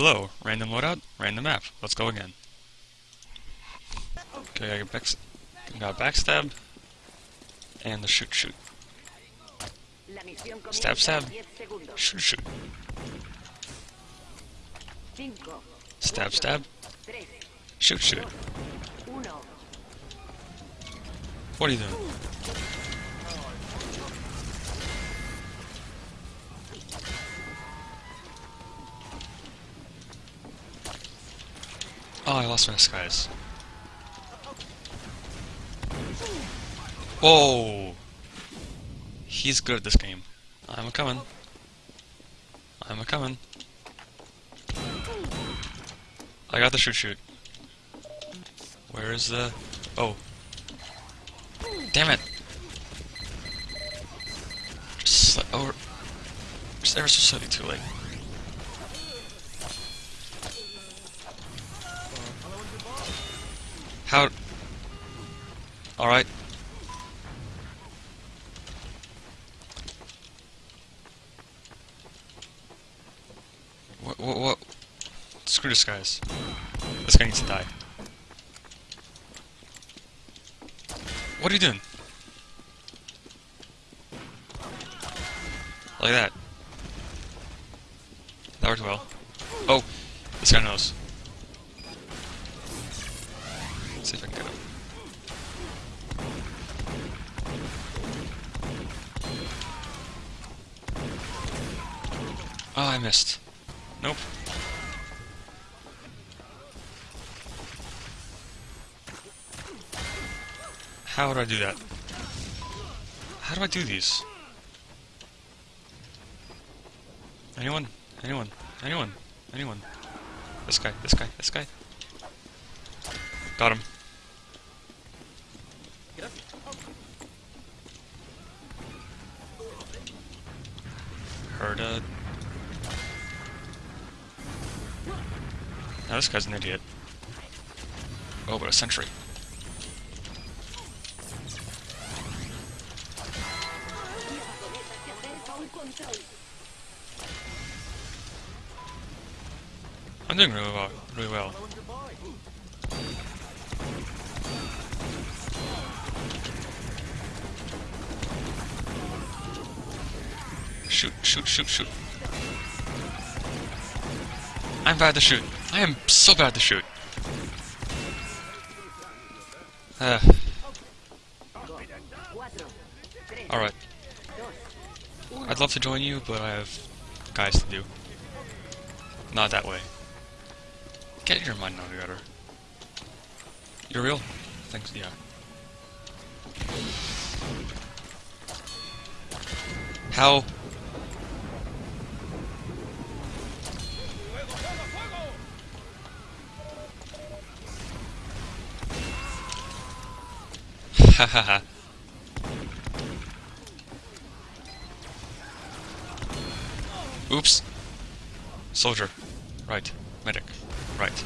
Hello, random loadout, random map. Let's go again. Okay, I got, got backstab, and the shoot shoot. Stab stab, shoot shoot. Stab stab, shoot shoot. What are you doing? Oh, I lost my disguise. Whoa! He's good at this game. I'm a coming. I'm a coming. I got the shoot shoot. Where is the... Oh. Damn it! Just over... Just ever so slightly too late. How... Alright. What, what, what? Screw this guys. This guy needs to die. What are you doing? Like that. That worked well. Oh, this guy knows. Oh, I missed. Nope. How do I do that? How do I do these? Anyone? Anyone? Anyone? Anyone? This guy, this guy, this guy. Got him. Heard a... Now this guy's an idiot. Oh, but a sentry. I'm doing really well. Really well. Shoot, shoot, shoot, shoot. I'm bad to shoot. I am so bad to shoot. Uh. Alright. I'd love to join you, but I have guys to do. Not that way. Get your mind out together. You're real? Thanks, yeah. How? Hahaha. Oops. Soldier. Right. Medic. Right.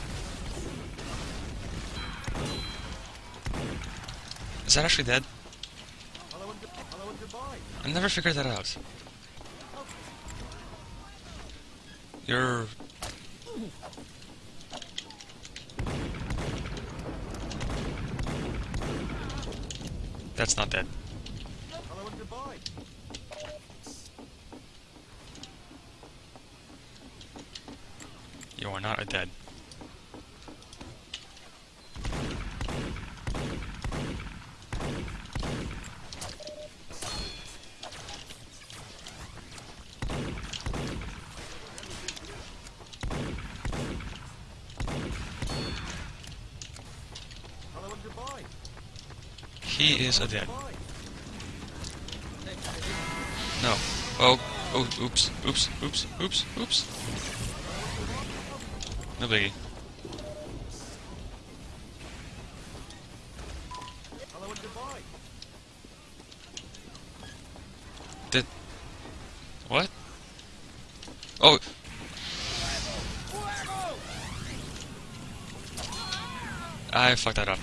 Is that actually dead? I never figured that out. You're... That's not dead. You are not a dead. He is a dead. No. Oh, oh, oops, oops, oops, oops, oops. No biggie. Did... What? Oh! I fucked that up.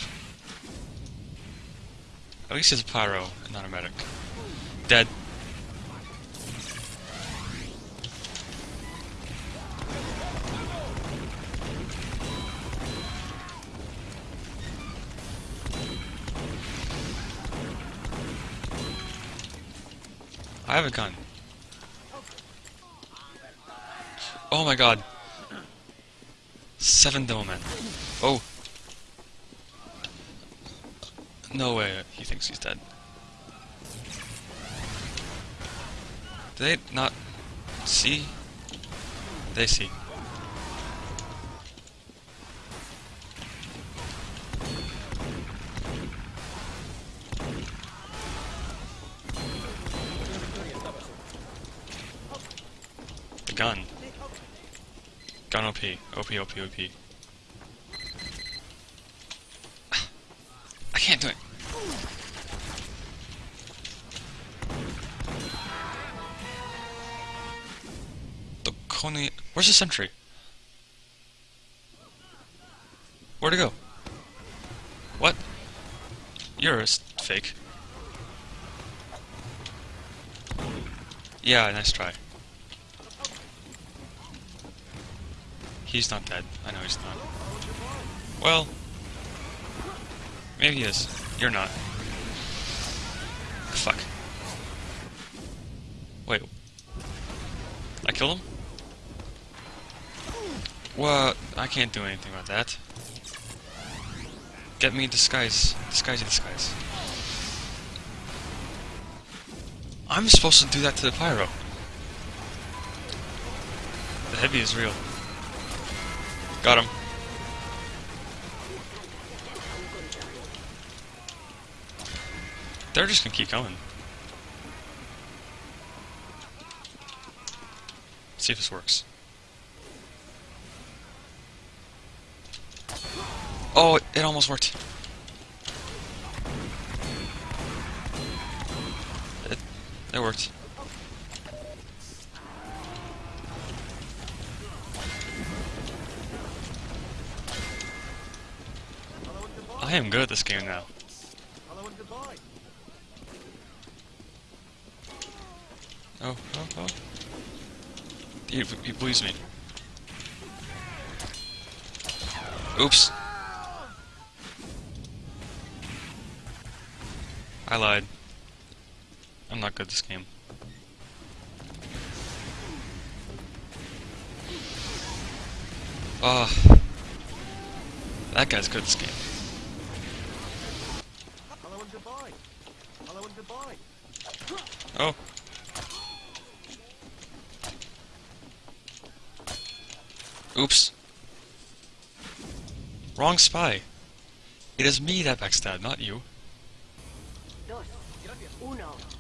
At least he's a pyro and not a medic. Dead. I have a gun. Oh my god. Seven Devilmen. Oh, No way, he thinks he's dead. Do they not see? They see. The gun. Gun OP. OP, OP, OP. Coney... Where's the sentry? Where'd it go? What? You're a fake. Yeah, nice try. He's not dead. I know he's not. Well, maybe he is. You're not. Fuck. Wait. I killed him? What? I can't do anything about that. Get me disguise. Disguise disguise. I'm supposed to do that to the pyro. The heavy is real. Got him. They're just gonna keep coming. see if this works. Oh, it, almost worked. It, it worked. I am good at this game now. Oh, oh, oh. He, he believes me. Oops. I lied. I'm not good at this game. Ah. that guy's good at this game. Hello. Hello. Oh. Oops. Wrong spy. It is me that backstabbed, not you. 1.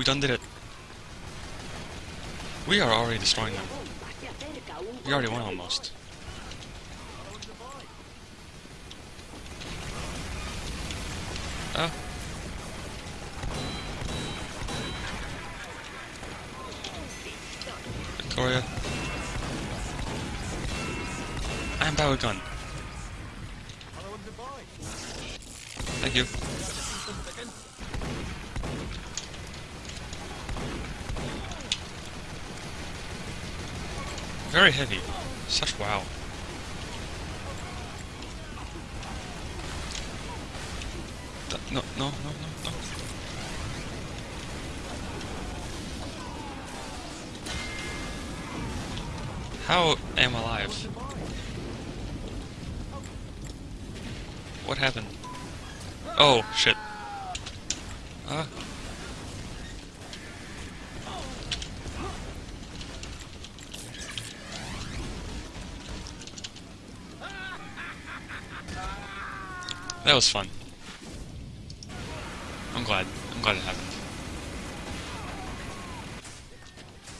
Who done did it? We are already destroying them. We already won almost. Oh. Victoria. I'm Gun. Thank you. Very heavy. Such wow. No, no, no, no, no. How am I alive? What happened? Oh, shit. Uh. That was fun. I'm glad. I'm glad it happened.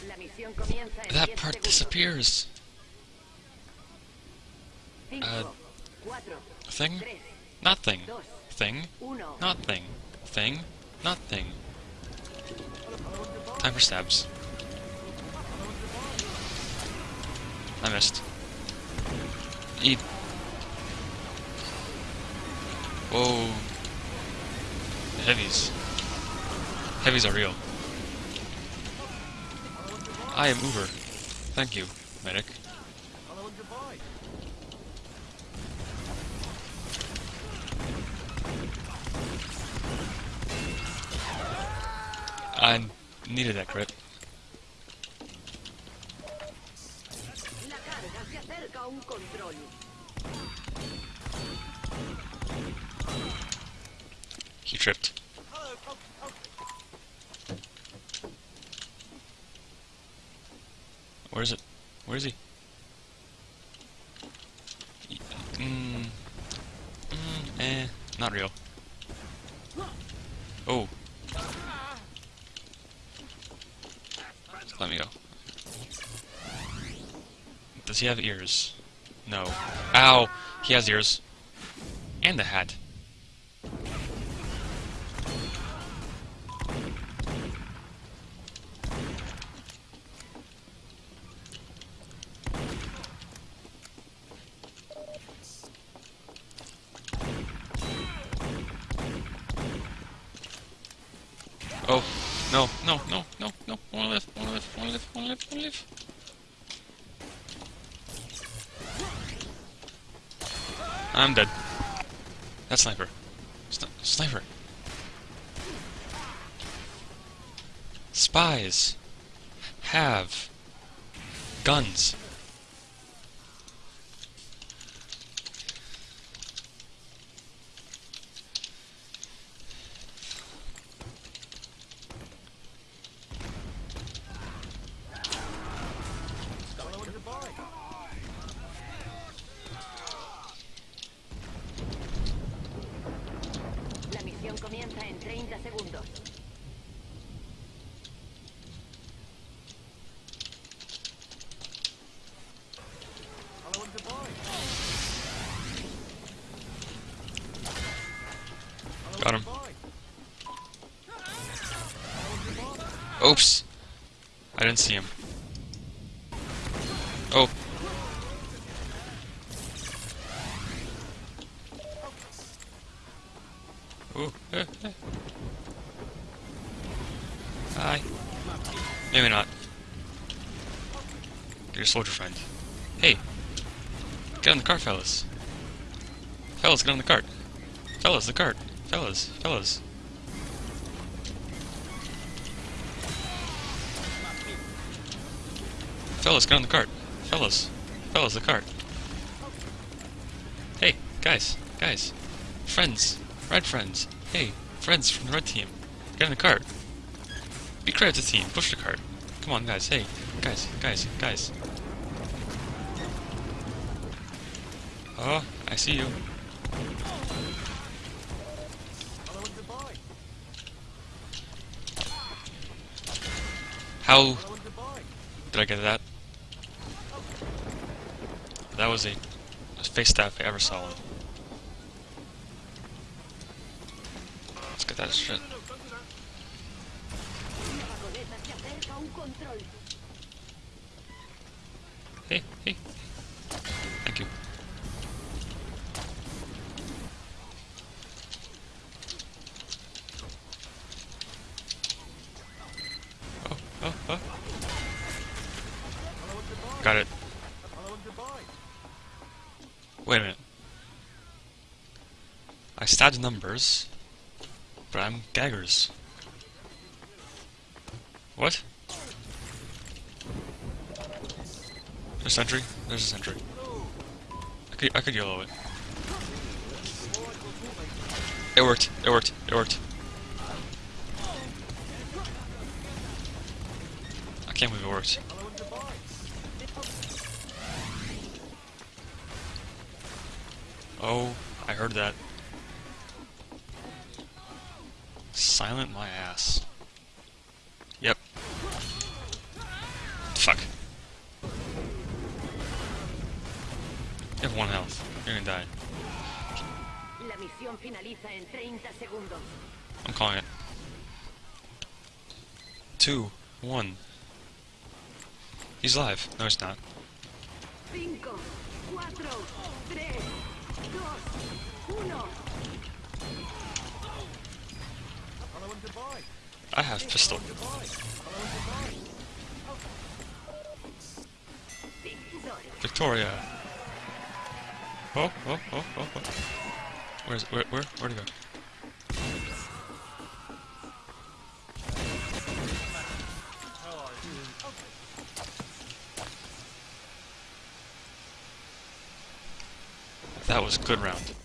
La misión comienza en That part disappears. Uh, Thing? Nothing. Thing? Nothing. Thing? Nothing. Time for stabs. I missed. Eat. Whoa. The heavies. Heavies are real. I am Uber. Thank you, medic. I needed that crit. A. He tripped. Where is it? Where is he? Y- Mm, mm, eh, not real. Oh. Let me go. Does he have ears? No. Ow! He has ears. And the hat. Oh, no, no, no, no, no. Wanna live, wanna live, wanna live, wanna live, wanna live. I'm dead. That sniper. Sni sniper. Spies have guns. Hello and goodbye. La misión comienza en 30 segundos. Got him. Oops. I didn't see him. Hi. Maybe not. Your soldier friend. Hey. Get on the cart, fellas. Fellas, get on the cart. Fellas, the cart. Fellas, fellas. Fellas, get on the cart. Fellas. Fellas, the cart. Hey, guys, guys. Friends. Red friends. Hey, friends from the red team. Get on the cart. Be the team. Push the cart. Come on, guys. Hey, guys, guys, guys. Oh, I see you. How did I get that? That was a, a face stab if I ever saw that shit. Hey, hey. Thank you. Oh, oh, oh. Got it. Wait a minute. I stabbed numbers, but I'm gaggers. What? There's a sentry? There's a sentry. I could, I could yellow it. It worked. It worked. It worked. I can't believe it worked. Oh, I heard that. Silent my ass. Yep. Fuck. You have one health. You're gonna die. La misión finaliza en 30 segundos. I'm calling it. Two One. He's alive. No, he's not. Cinco, cuatro, tres, dos, uno. Hello and goodbye. I have pistol. Victoria. Oh, oh, oh, oh, oh. Where's where where where'd he go? That was a good round.